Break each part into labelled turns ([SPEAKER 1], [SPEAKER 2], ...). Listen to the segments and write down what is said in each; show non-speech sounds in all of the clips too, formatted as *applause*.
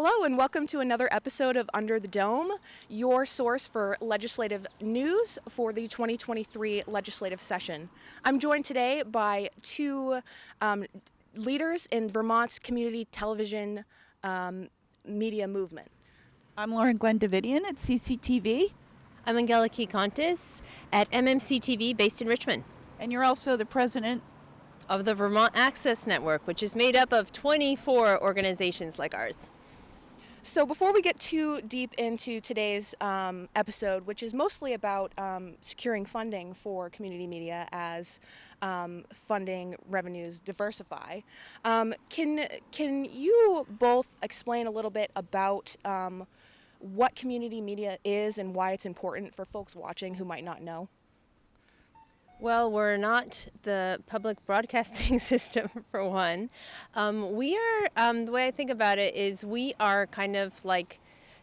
[SPEAKER 1] Hello, and welcome to another episode of Under the Dome, your source for legislative news for the 2023 legislative session. I'm joined today by two um, leaders in Vermont's community television um, media movement.
[SPEAKER 2] I'm Lauren Glenn Davidian at CCTV.
[SPEAKER 3] I'm Angelike Contis at MMC TV based in Richmond.
[SPEAKER 2] And you're also the president
[SPEAKER 3] of the Vermont Access Network, which is made up of 24 organizations like ours.
[SPEAKER 1] So, before we get too deep into today's um, episode, which is mostly about um, securing funding for community media as um, funding revenues diversify, um, can can you both explain a little bit about um, what community media is and why it's important for folks watching who might not know?
[SPEAKER 3] Well, we're not the public broadcasting *laughs* system, for one. Um, we are, um, the way I think about it is we are kind of like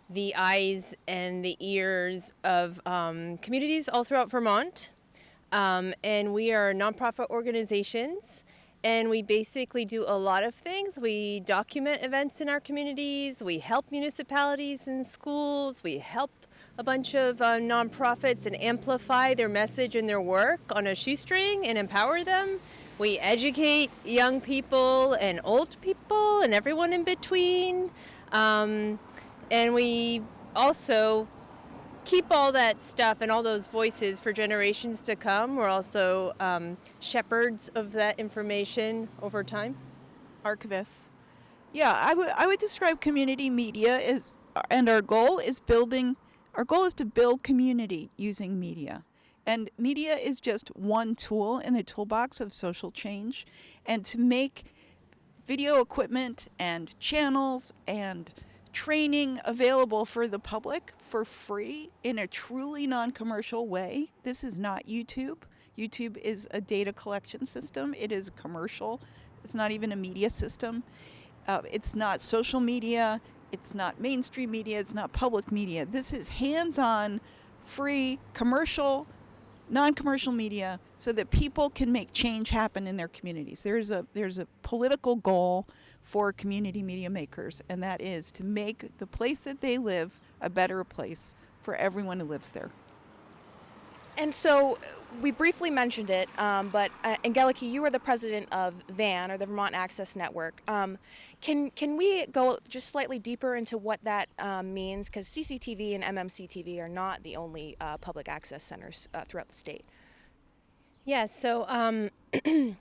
[SPEAKER 3] the eyes and the ears of um, communities all throughout Vermont. Um, and we are nonprofit organizations. And we basically do a lot of things. We document events in our communities. We help municipalities and schools. We help a bunch of uh, nonprofits and amplify their message and their work on a shoestring and empower them. We educate young people and old people and everyone in between. Um, and we also keep all that stuff and all those voices for generations to come. We're also um, shepherds of that information over time.
[SPEAKER 2] Archivists. Yeah, I would I would describe community media as, and our goal is building our goal is to build community using media. And media is just one tool in the toolbox of social change. And to make video equipment and channels and training available for the public for free in a truly non commercial way. This is not YouTube. YouTube is a data collection system, it is commercial, it's not even a media system. Uh, it's not social media, it's not mainstream media, it's not public media. This is hands on, free, commercial, non commercial media so that people can make change happen in their communities. There's a, there's a political goal for community media makers, and that is to make the place that they live a better place for everyone who lives there.
[SPEAKER 1] And so we briefly mentioned it, um, but uh, Angelike, you are the president of VAN, or the Vermont Access Network. Um, can can we go just slightly deeper into what that um, means? Because CCTV and MMC TV are not the only uh, public access centers uh, throughout the state.
[SPEAKER 3] Yeah, so um, *clears throat*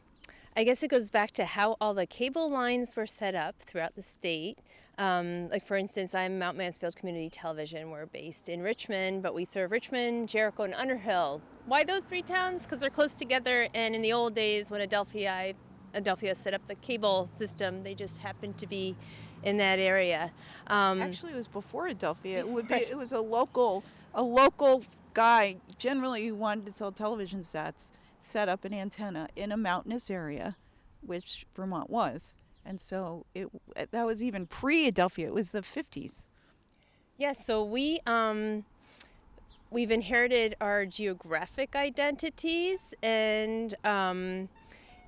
[SPEAKER 3] I guess it goes back to how all the cable lines were set up throughout the state. Um, like for instance, I'm Mount Mansfield Community Television. We're based in Richmond, but we serve Richmond, Jericho, and Underhill. Why those three towns? Because they're close together. And in the old days, when Adelphia, Adelphia set up the cable system, they just happened to be in that area.
[SPEAKER 2] Um, Actually, it was before Adelphia. It would be. It was a local, a local guy, generally who wanted to sell television sets set up an antenna in a mountainous area, which Vermont was. And so it that was even pre Adelphia. It was the 50s.
[SPEAKER 3] Yes, so we um, we've inherited our geographic identities, and um,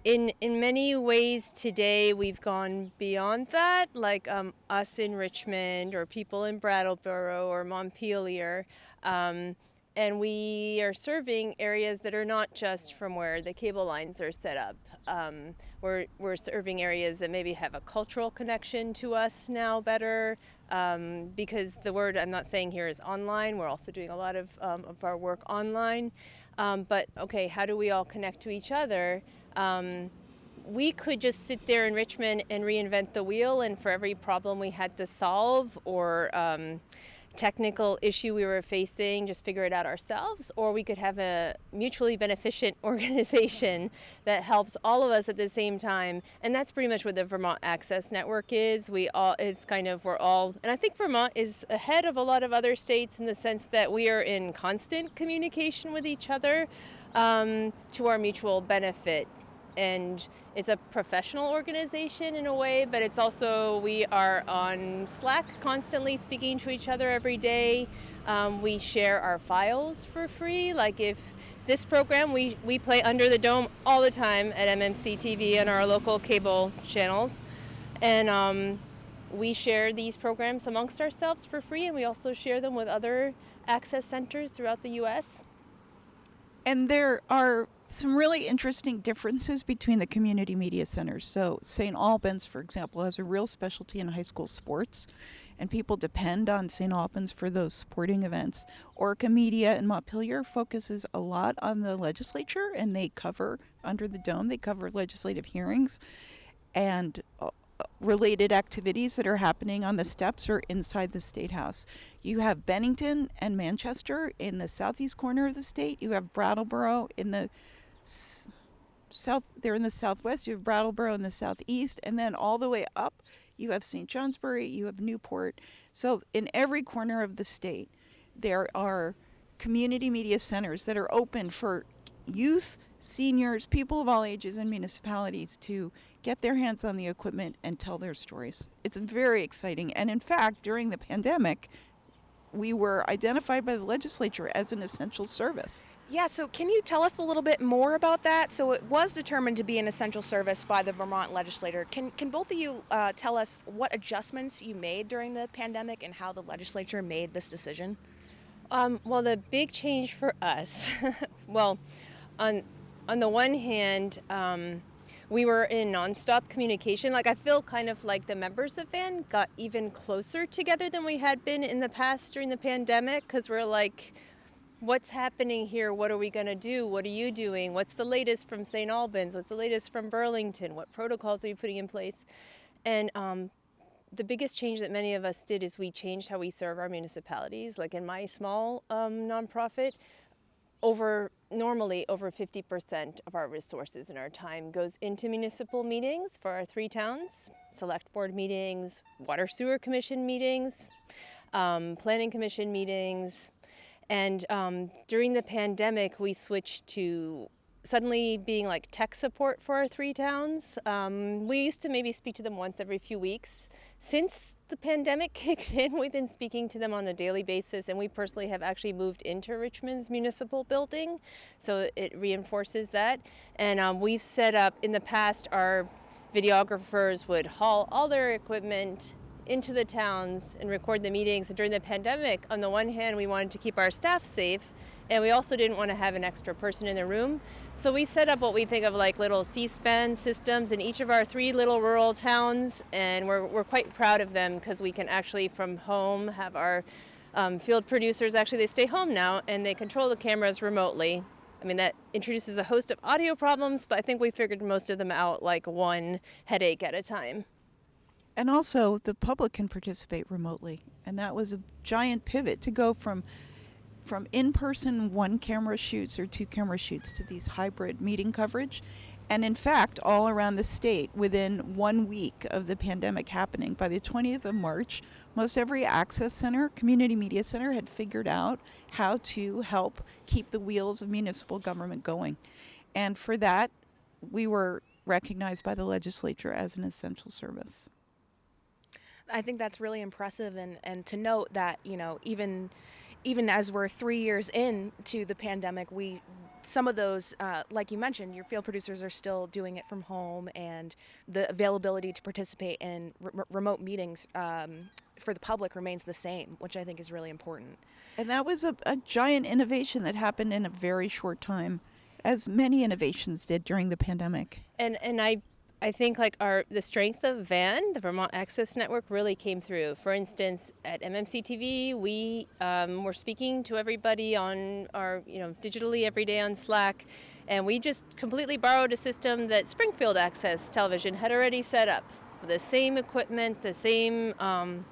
[SPEAKER 3] in in many ways today we've gone beyond that. Like um, us in Richmond, or people in Brattleboro or Montpelier. Um, and we are serving areas that are not just from where the cable lines are set up. Um, we're, we're serving areas that maybe have a cultural connection to us now better um, because the word I'm not saying here is online. We're also doing a lot of, um, of our work online. Um, but okay, how do we all connect to each other? Um, we could just sit there in Richmond and reinvent the wheel, and for every problem we had to solve or um, technical issue we were facing, just figure it out ourselves, or we could have a mutually beneficent *laughs* organization that helps all of us at the same time. And that's pretty much what the Vermont Access Network is. We all is kind of we're all, and I think Vermont is ahead of a lot of other states in the sense that we are in constant communication with each other um, to our mutual benefit and it's a professional organization in a way, but it's also, we are on Slack constantly speaking to each other every day. Um, we share our files for free. Like if this program, we, we play Under the Dome all the time at MMC TV and our local cable channels. And um, we share these programs amongst ourselves for free, and we also share them with other access centers throughout the U.S.
[SPEAKER 2] And there are some really interesting differences between the community media centers. So, St. Albans, for example, has a real specialty in high school sports, and people depend on St. Albans for those sporting events. Orca Media in Montpelier focuses a lot on the legislature, and they cover under the dome, they cover legislative hearings and uh, related activities that are happening on the steps or inside the state house. You have Bennington and Manchester in the southeast corner of the state. You have Brattleboro in the south. They're in the southwest. You have Brattleboro in the southeast, and then all the way up, you have St. Johnsbury. You have Newport. So in every corner of the state, there are community media centers that are open for youth, seniors, people of all ages, and municipalities to get their hands on the equipment and tell their stories. It's very exciting. And in fact, during the pandemic, we were identified by the legislature as an essential service.
[SPEAKER 1] Yeah, so can you tell us a little bit more about that? So it was determined to be an essential service by the Vermont legislature. Can, can both of you uh, tell us what adjustments you made during the pandemic and how the legislature made this decision?
[SPEAKER 3] Um, well, the big change for us, *laughs* well, on on the one hand, um, we were in nonstop communication. Like I feel kind of like the members of VAN got even closer together than we had been in the past during the pandemic because we're like, what's happening here? What are we going to do? What are you doing? What's the latest from St. Albans? What's the latest from Burlington? What protocols are you putting in place? And um, the biggest change that many of us did is we changed how we serve our municipalities. Like in my small um, nonprofit, over normally over 50% of our resources and our time goes into municipal meetings for our three towns select board meetings water sewer commission meetings um, planning commission meetings and um, during the pandemic we switched to suddenly being like tech support for our three towns. Um, we used to maybe speak to them once every few weeks. Since the pandemic *laughs* kicked in, we've been speaking to them on a daily basis, and we personally have actually moved into Richmond's municipal building, so it reinforces that. And um, we've set up in the past, our videographers would haul all their equipment into the towns and record the meetings. And during the pandemic, on the one hand, we wanted to keep our staff safe, and we also didn't want to have an extra person in the room. So we set up what we think of like little C-SPAN systems in each of our three little rural towns, and we're, we're quite proud of them because we can actually from home have our um, field producers, actually they stay home now, and they control the cameras remotely. I mean, that introduces a host of audio problems, but I think we figured most of them out like one headache at a time.
[SPEAKER 2] And also, the public can participate remotely. And that was a giant pivot to go from from in-person one camera shoots or two camera shoots to these hybrid meeting coverage. And in fact all around the state within one week of the pandemic happening by the 20th of march most every access center community media center had figured out how to help keep the wheels of municipal government going. And for that we were recognized by the legislature as an essential service
[SPEAKER 1] I think that's really impressive, and, and to note that you know even even as we're three years into the pandemic, we some of those, uh, like you mentioned, your field producers are still doing it from home, and the availability to participate in re- remote meetings um, for the public remains the same, which I think is really important.
[SPEAKER 2] And that was a, a giant innovation that happened in a very short time, as many innovations did during the pandemic.
[SPEAKER 3] And and I I think like our the strength of VAN, the Vermont Access Network, really came through. For instance, at MMC TV, we um, were speaking to everybody on our you know digitally every day on Slack, and we just completely borrowed a system that Springfield Access Television had already set up, the same equipment, the same. Um,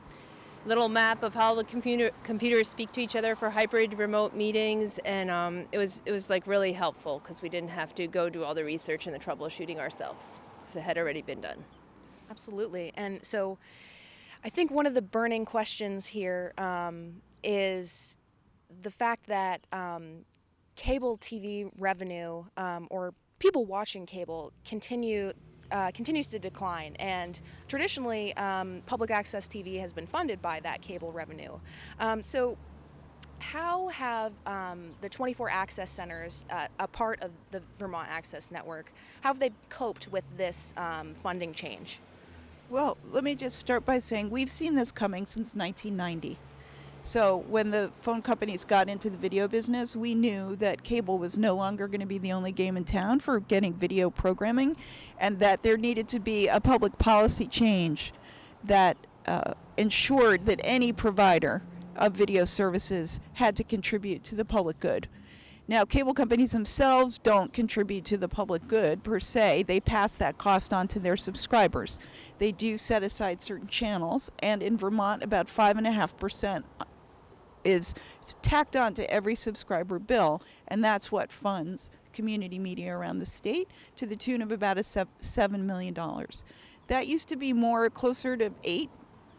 [SPEAKER 3] little map of how the computer computers speak to each other for hybrid remote meetings and um, it was it was like really helpful because we didn't have to go do all the research and the troubleshooting ourselves because it had already been done.
[SPEAKER 1] Absolutely. And so I think one of the burning questions here um, is the fact that um, cable TV revenue um, or people watching cable continue. Uh, continues to decline, and traditionally, um, public access TV has been funded by that cable revenue. Um, so, how have um, the 24 access centers, uh, a part of the Vermont Access Network, how have they coped with this um, funding change?
[SPEAKER 2] Well, let me just start by saying we've seen this coming since 1990. So, when the phone companies got into the video business, we knew that cable was no longer going to be the only game in town for getting video programming, and that there needed to be a public policy change that uh, ensured that any provider of video services had to contribute to the public good. Now, cable companies themselves don't contribute to the public good per se. They pass that cost on to their subscribers. They do set aside certain channels, and in Vermont, about 5.5% is tacked on to every subscriber bill, and that's what funds community media around the state to the tune of about a $7 million. That used to be more closer to 8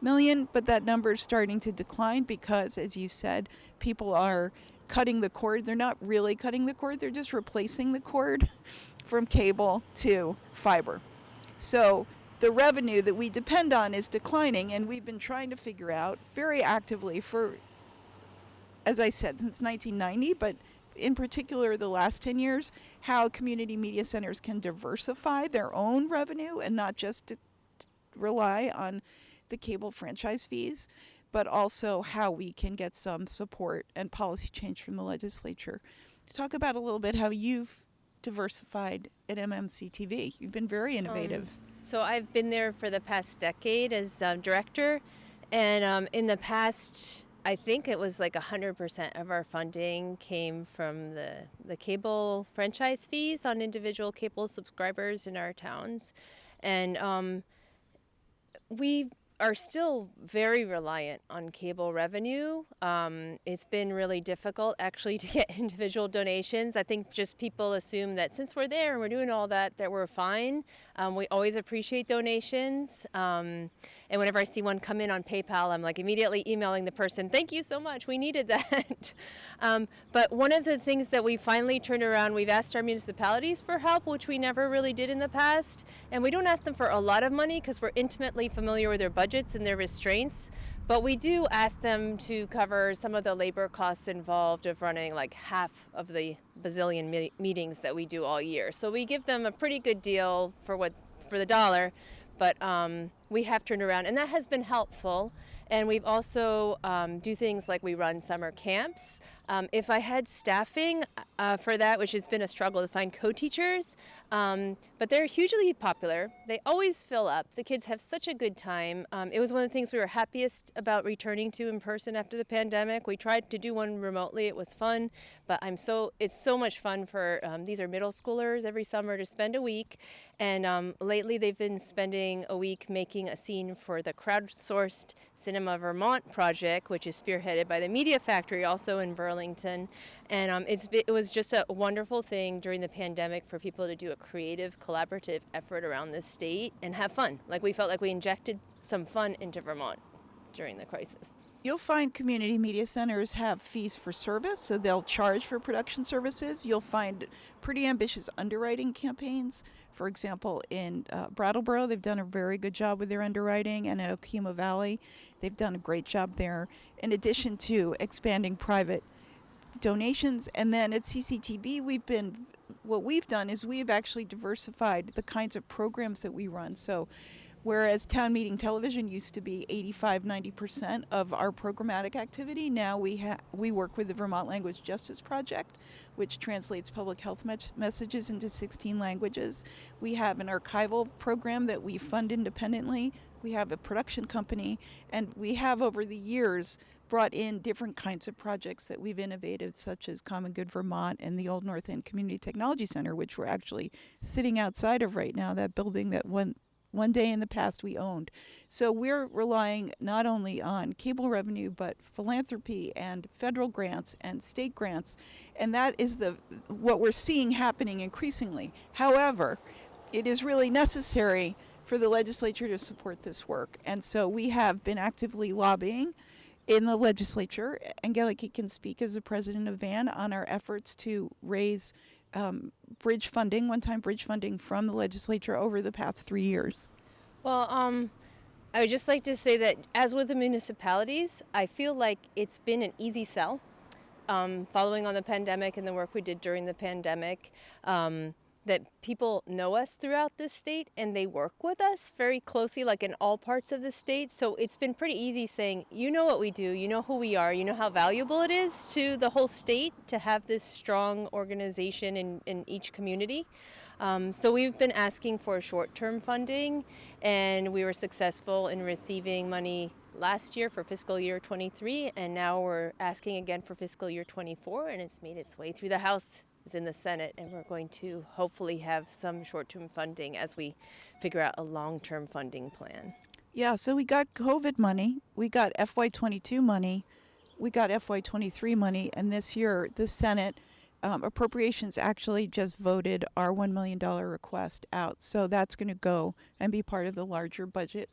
[SPEAKER 2] million, but that number is starting to decline because, as you said, people are cutting the cord. They're not really cutting the cord, they're just replacing the cord *laughs* from cable to fiber. So the revenue that we depend on is declining, and we've been trying to figure out very actively for, as I said, since 1990, but in particular the last 10 years, how community media centers can diversify their own revenue and not just rely on the cable franchise fees but also how we can get some support and policy change from the legislature. Talk about a little bit how you've diversified at MMC TV. You've been very innovative. Um,
[SPEAKER 3] so I've been there for the past decade as um, director, and um, in the past, I think it was like 100% of our funding came from the, the cable franchise fees on individual cable subscribers in our towns. And um, we are still very reliant on cable revenue. Um, it's been really difficult actually to *laughs* get individual donations. I think just people assume that since we're there and we're doing all that, that we're fine. Um, we always appreciate donations. Um, and whenever I see one come in on PayPal, I'm like immediately emailing the person, thank you so much, we needed that. *laughs* Um, but one of the things that we finally turned around, we've asked our municipalities for help, which we never really did in the past. And we don't ask them for a lot of money because we're intimately familiar with their budget budgets and their restraints, but we do ask them to cover some of the labor costs involved of running like half of the bazillion me meetings that we do all year. So we give them a pretty good deal for what for the dollar, but um, we have turned around, and that has been helpful. And we've also um, do things like we run summer camps. Um, if I had staffing uh, for that, which has been a struggle to find co-teachers, um, but they're hugely popular. They always fill up. The kids have such a good time. Um, it was one of the things we were happiest about returning to in person after the pandemic. We tried to do one remotely. It was fun, but I'm so it's so much fun for um, these are middle schoolers every summer to spend a week. And um, lately, they've been spending a week making a scene for the crowdsourced Cinema Vermont project, which is spearheaded by the Media Factory, also in Burlington. And um, it was just a wonderful thing during the pandemic for people to do a creative, collaborative effort around the state and have fun. Like we felt like we injected some fun into Vermont during the crisis.
[SPEAKER 2] You'll find community media centers have fees for service, so they'll charge for production services. You'll find pretty ambitious underwriting campaigns. For example, in uh, Brattleboro, they've done a very good job with their underwriting, and at Okemo Valley, they've done a great job there. In addition to expanding private donations, and then at CCTV, we've been what we've done is we've actually diversified the kinds of programs that we run. So Whereas town meeting television used to be 85 90% of our programmatic activity, now we, we work with the Vermont Language Justice Project, which translates public health me- messages into 16 languages. We have an archival program that we fund independently. We have a production company, and we have over the years brought in different kinds of projects that we've innovated, such as Common Good Vermont and the Old North End Community Technology Center, which we're actually sitting outside of right now, that building that went one day in the past we owned. So we're relying not only on cable revenue, but philanthropy and federal grants and state grants. And that is the what we're seeing happening increasingly. However, it is really necessary for the legislature to support this work. And so we have been actively lobbying in the legislature. Angelike can speak as the president of VAN on our efforts to raise um, bridge funding, one-time bridge funding from the legislature over the past three years?
[SPEAKER 3] Well, um, I would just like to say that as with the municipalities, I feel like it's been an easy sell. Um, following on the pandemic and the work we did during the pandemic, um, that people know us throughout the state and they work with us very closely, like in all parts of the state. So it's been pretty easy saying, you know what we do, you know who we are, you know how valuable it is to the whole state to have this strong organization in, in each community. Um, so we've been asking for short-term funding, and we were successful in receiving money last year for fiscal year 23, and now we're asking again for fiscal year 24, and it's made its way through the House. Is in the Senate, and we're going to hopefully have some short-term funding as we figure out a long-term funding plan.
[SPEAKER 2] Yeah, so we got COVID money, we got FY22 money, we got FY23 money, and this year the Senate um, appropriations actually just voted our $1 million request out. So that's going to go and be part of the larger budget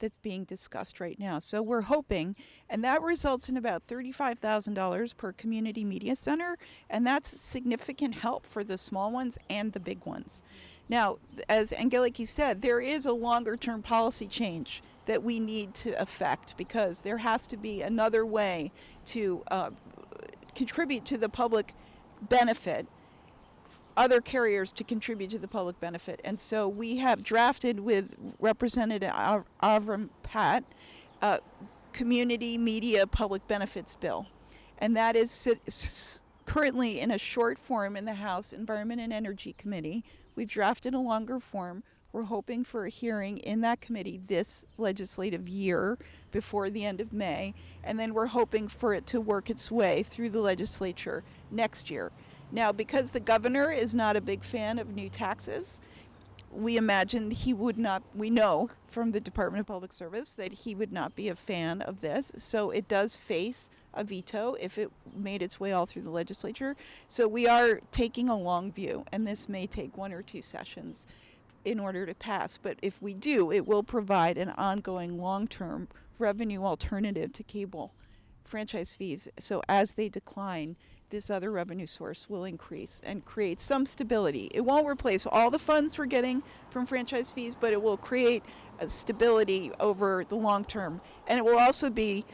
[SPEAKER 2] that's being discussed right now. So we're hoping, and that results in about $35,000 per community media center, and that's significant help for the small ones and the big ones. Now, as Angelike said, there is a longer term policy change that we need to affect because there has to be another way to uh, contribute to the public benefit other carriers to contribute to the public benefit. And so we have drafted with Representative Av- Avram Patt a community media public benefits bill. And that is currently in a short form in the House Environment and Energy Committee. We've drafted a longer form. We're hoping for a hearing in that committee this legislative year before the end of May. And then we're hoping for it to work its way through the legislature next year. Now, because the governor is not a big fan of new taxes, we imagine he would not, we know from the Department of Public Service that he would not be a fan of this. So it does face a veto if it made its way all through the legislature. So we are taking a long view, and this may take one or two sessions in order to pass. But if we do, it will provide an ongoing long term revenue alternative to cable franchise fees. So as they decline, this other revenue source will increase and create some stability. It won't replace all the funds we're getting from franchise fees, but it will create a stability over the long term. And it will also be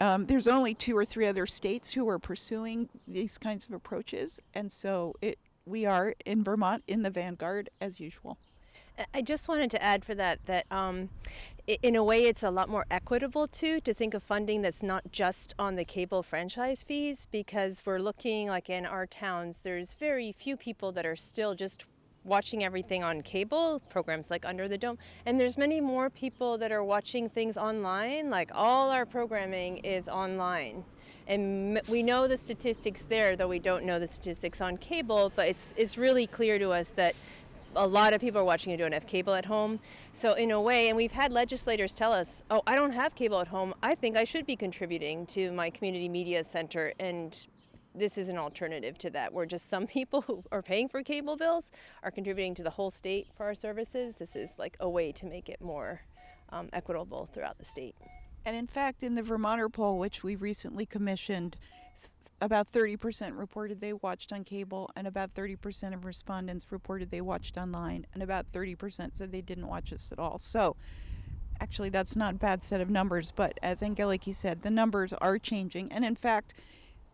[SPEAKER 2] um, there's only two or three other states who are pursuing these kinds of approaches, and so it we are in Vermont in the vanguard as usual.
[SPEAKER 3] I just wanted to add for that that um, in a way it's a lot more equitable too to think of funding that's not just on the cable franchise fees because we're looking like in our towns there's very few people that are still just watching everything on cable programs like under the dome and there's many more people that are watching things online like all our programming is online. And we know the statistics there though we don't know the statistics on cable but it's it's really clear to us that a lot of people are watching and don't have cable at home. So in a way, and we've had legislators tell us, "Oh, I don't have cable at home. I think I should be contributing to my community media center." And this is an alternative to that, where just some *laughs* people who are paying for cable bills are contributing to the whole state for our services. This is like a way to make it more um, equitable throughout the state.
[SPEAKER 2] And in fact, in the Vermonter poll, which we recently commissioned, about 30% reported they watched on cable, and about 30% of respondents reported they watched online, and about 30% said they didn't watch us at all. So, actually, that's not a bad set of numbers, but as Angelike said, the numbers are changing. And in fact,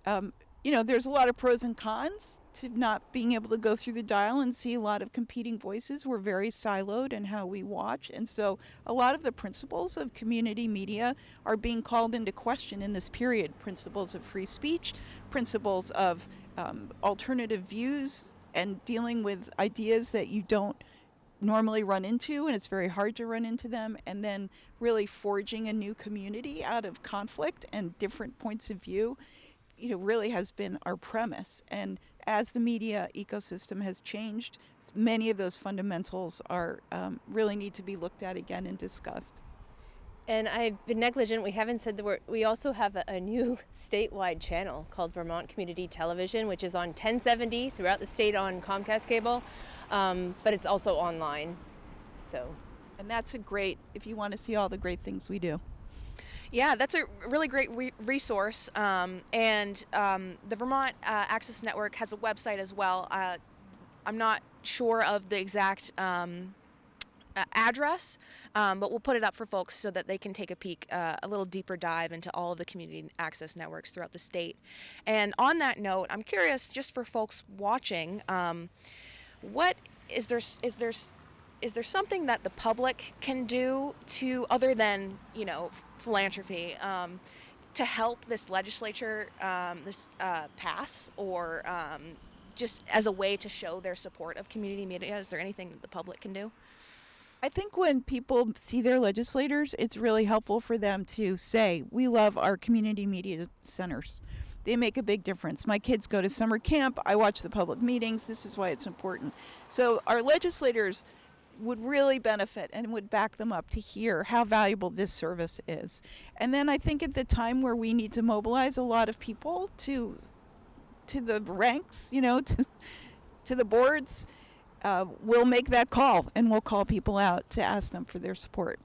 [SPEAKER 2] um, you know, there's a lot of pros and cons to not being able to go through the dial and see a lot of competing voices. We're very siloed in how we watch. And so a lot of the principles of community media are being called into question in this period principles of free speech, principles of um, alternative views, and dealing with ideas that you don't normally run into and it's very hard to run into them and then really forging a new community out of conflict and different points of view you know really has been our premise and as the media ecosystem has changed many of those fundamentals are um, really need to be looked at again and discussed
[SPEAKER 3] and I've been negligent. We haven't said the we're, we also have a, a, new *laughs* statewide channel called Vermont Community Television, which is on 1070 throughout the state on Comcast cable, um, but it's also online. So,
[SPEAKER 2] and that's a great if you want to see all the great things we do.
[SPEAKER 1] Yeah, that's a really great re- resource. Um, and um, the Vermont uh, Access Network has a website as well. Uh, I'm not sure of the exact um, uh, address, um, but we'll put it up for folks so that they can take a peek, uh, a little deeper dive into all of the community access networks throughout the state. And on that note, I'm curious, just for folks watching, um, what is there is there is there something that the public can do to other than you know philanthropy um, to help this legislature um, this uh, pass or um, just as a way to show their support of community media is there anything that the public can do
[SPEAKER 2] I think when people see their legislators, it's really helpful for them to say, We love our community media centers. They make a big difference. My kids go to summer camp. I watch the public meetings. This is why it's important. So, our legislators would really benefit and would back them up to hear how valuable this service is. And then I think at the time where we need to mobilize a lot of people to to the ranks, you know, *laughs* to to the boards, uh, we'll make that call and we'll call people out to ask them for their support.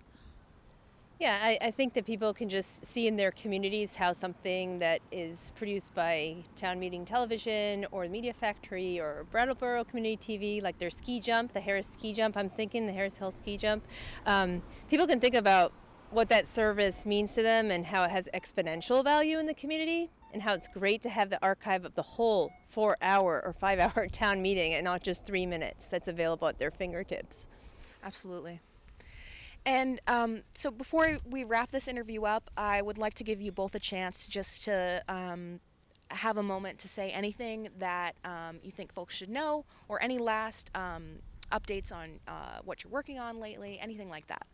[SPEAKER 3] Yeah, I, I think that people can just see in their communities how something that is produced by Town Meeting Television or the Media Factory or Brattleboro Community TV, like their ski jump, the Harris ski jump, I'm thinking the Harris Hill ski jump, um, people can think about what that service means to them and how it has exponential value in the community and how it's great to have the archive of the whole four hour or five hour *laughs* town meeting and not just three minutes that's available at their fingertips.
[SPEAKER 1] Absolutely. And um, so before we wrap this interview up, I would like to give you both a chance just to um, have a moment to say anything that um, you think folks should know or any last um, updates on uh, what you're working on lately, anything like that.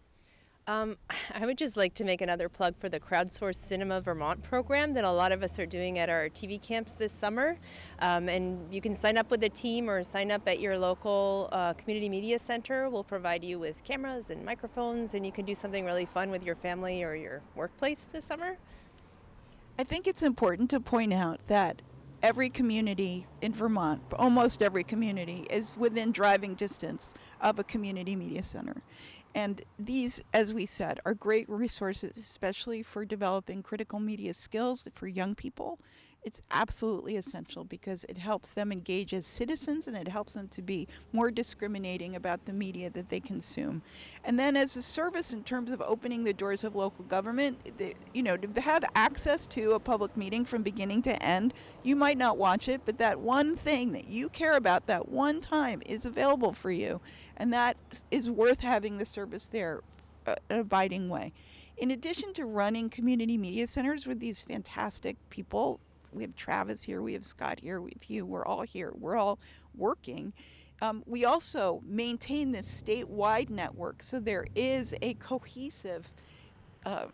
[SPEAKER 3] Um, *laughs* I would just like to make another plug for the Crowdsourced Cinema Vermont program that a lot of us are doing at our TV camps this summer. Um, and you can sign up with a team or sign up at your local uh, community media center. We'll provide you with cameras and microphones, and you can do something really fun with your family or your workplace this summer.
[SPEAKER 2] I think it's important to point out that every community in Vermont, almost every community, is within driving distance of a community media center. And these, as we said, are great resources, especially for developing critical media skills for young people. It's absolutely essential because it helps them engage as citizens and it helps them to be more discriminating about the media that they consume. And then, as a service in terms of opening the doors of local government, the, you know, to have access to a public meeting from beginning to end, you might not watch it, but that one thing that you care about that one time is available for you. And that is worth having the service there, uh, an abiding way. In addition to running community media centers with these fantastic people, we have Travis here, we have Scott here, we have you, we're all here, we're all working. Um, we also maintain this statewide network, so there is a cohesive um,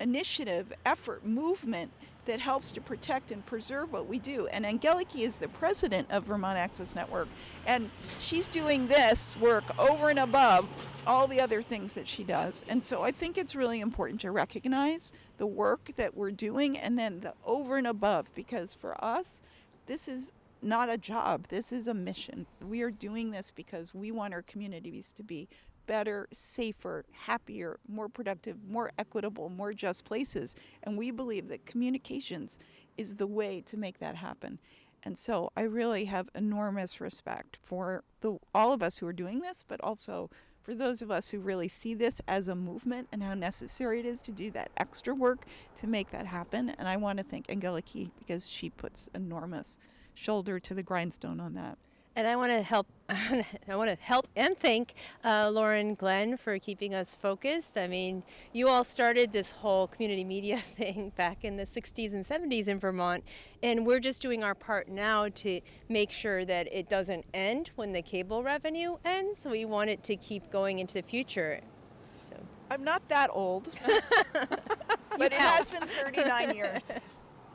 [SPEAKER 2] initiative, effort, movement that helps to protect and preserve what we do. And Angelike is the president of Vermont Access Network, and she's doing this work over and above all the other things that she does. And so I think it's really important to recognize the work that we're doing and then the over and above, because for us, this is not a job, this is a mission. We are doing this because we want our communities to be better, safer, happier, more productive, more equitable, more just places. And we believe that communications is the way to make that happen. And so I really have enormous respect for the, all of us who are doing this, but also for those of us who really see this as a movement and how necessary it is to do that extra work to make that happen. And I want to thank Angelike because she puts enormous shoulder to the grindstone on that.
[SPEAKER 3] And I want to help. *laughs* I want to help and thank uh, Lauren Glenn for keeping us focused. I mean, you all started this whole community media *laughs* thing back in the 60s and 70s in Vermont, and we're just doing our part now to make sure that it doesn't end when the cable revenue ends. We want it to keep going into the future. So
[SPEAKER 2] I'm not that old, *laughs* but it has been 39 years.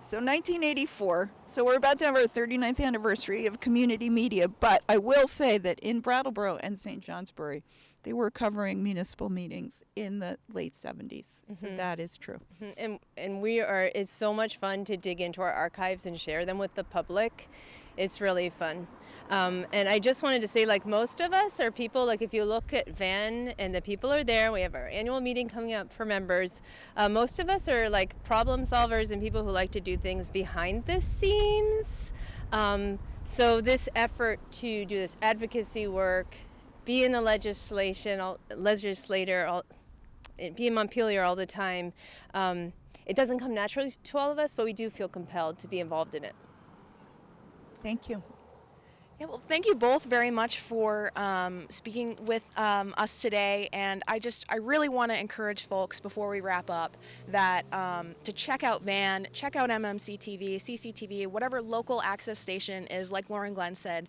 [SPEAKER 2] So 1984. So we're about to have our 39th anniversary of community media. But I will say that in Brattleboro and St. Johnsbury, they were covering municipal meetings in the late 70s. So that is true.
[SPEAKER 3] Mhm, and and we are it's so much fun to dig into our archives and share them with the public it's really fun um, and i just wanted to say like most of us are people like if you look at van and the people are there we have our annual meeting coming up for members uh, most of us are like problem solvers and people who like to do things behind the scenes um, so this effort to do this advocacy work be in the legislation all, legislator all, be in Montpelier all the time. Um, it doesn't come naturally to all of us, but we do feel compelled to be involved in it.
[SPEAKER 2] Thank you.
[SPEAKER 1] Yeah, well, thank you both very much for um, speaking with um, us today. And I just, I really want to encourage folks before we wrap up that um, to check out VAN, check out MMC TV, CCTV, whatever local access station is, like Lauren Glenn said,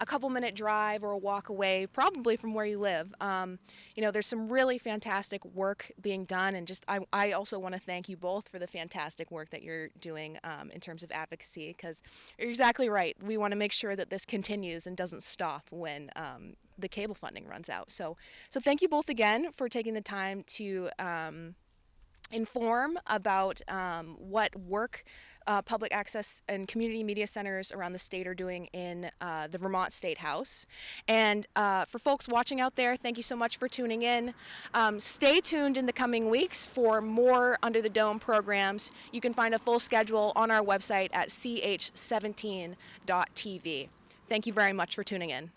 [SPEAKER 1] a couple minute drive or a walk away, probably from where you live. Um, you know, there's some really fantastic work being done, and just I, I also want to thank you both for the fantastic work that you're doing um, in terms of advocacy, because you're exactly right. We want to make sure that this continues and doesn't stop when um, the cable funding runs out. So, so thank you both again for taking the time to. Inform about um, what work uh, public access and community media centers around the state are doing in uh, the Vermont State House. And uh, for folks watching out there, thank you so much for tuning in. Um, stay tuned in the coming weeks for more Under the Dome programs. You can find a full schedule on our website at ch17.tv. Thank you very much for tuning in.